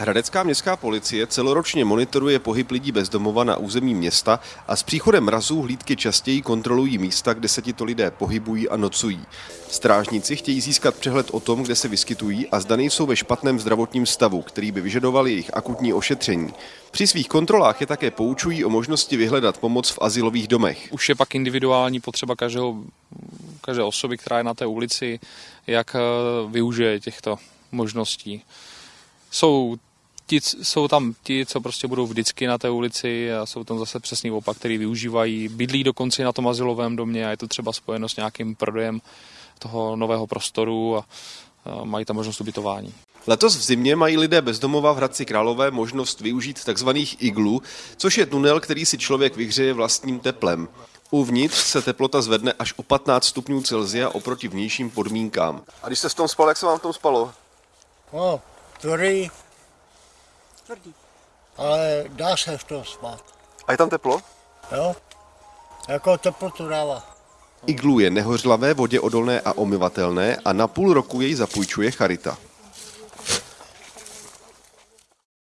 Hradecká městská policie celoročně monitoruje pohyb lidí bez domova na území města a s příchodem mrazů hlídky častěji kontrolují místa, kde se tito lidé pohybují a nocují. Strážníci chtějí získat přehled o tom, kde se vyskytují a zda nejsou ve špatném zdravotním stavu, který by vyžadoval jejich akutní ošetření. Při svých kontrolách je také poučují o možnosti vyhledat pomoc v asilových domech. Už je pak individuální potřeba každého, každé osoby, která je na té ulici, jak eh, využije těchto možností. Jsou ti, jsou tam ti, co prostě budou vždycky na té ulici a jsou tam zase přesný opak, který využívají. Bydlí dokonce na tom asilovém domě a je to třeba spojeno s nějakým prodejem toho nového prostoru a, a mají tam možnost ubytování. Letos v zimě mají lidé bezdomova v Hradci Králové možnost využít tzv. iglu, což je tunel, který si člověk vyhřeje vlastním teplem. Uvnitř se teplota zvedne až o 15 stupňů Celsia oproti vnějším podmínkám. A když jste v tom spal, jak se vám v tom spalo? No, tvrdý, Tvrdý. ale dá se v tom spát, A je tam teplo? jo? Jako teplotu dává. Iglu je nehořlavé, vodě odolné a omyvatelné a na půl roku jej zapůjčuje Charita.